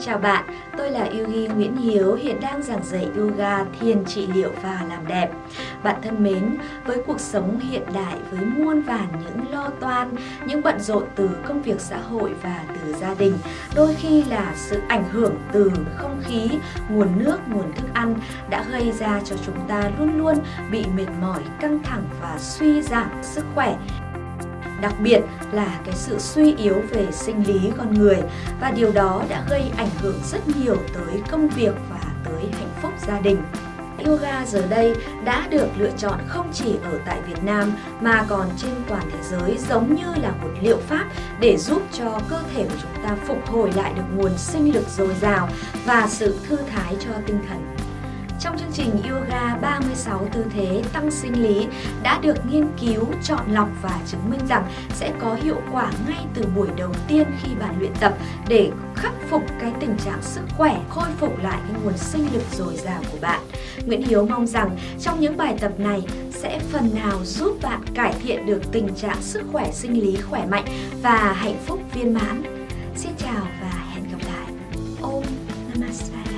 Chào bạn, tôi là Yugi Nguyễn Hiếu, hiện đang giảng dạy yoga, thiền trị liệu và làm đẹp. Bạn thân mến, với cuộc sống hiện đại với muôn vàn những lo toan, những bận rộn từ công việc xã hội và từ gia đình, đôi khi là sự ảnh hưởng từ không khí, nguồn nước, nguồn thức ăn đã gây ra cho chúng ta luôn luôn bị mệt mỏi, căng thẳng và suy giảm sức khỏe đặc biệt là cái sự suy yếu về sinh lý con người và điều đó đã gây ảnh hưởng rất nhiều tới công việc và tới hạnh phúc gia đình. Yoga giờ đây đã được lựa chọn không chỉ ở tại Việt Nam mà còn trên toàn thế giới, giống như là một liệu pháp để giúp cho cơ thể của chúng ta phục hồi lại được nguồn sinh lực dồi dào và sự thư thái cho tinh thần. Trong chương trình Yoga 36 tư thế tăng sinh lý đã được nghiên cứu, chọn lọc và chứng minh rằng sẽ có hiệu quả ngay từ buổi đầu tiên khi bạn luyện tập để khắc phục cái tình trạng sức khỏe, khôi phục lại cái nguồn sinh lực dồi dào của bạn. Nguyễn Hiếu mong rằng trong những bài tập này sẽ phần nào giúp bạn cải thiện được tình trạng sức khỏe sinh lý khỏe mạnh và hạnh phúc viên mãn. Xin chào và hẹn gặp lại. Om Namaste.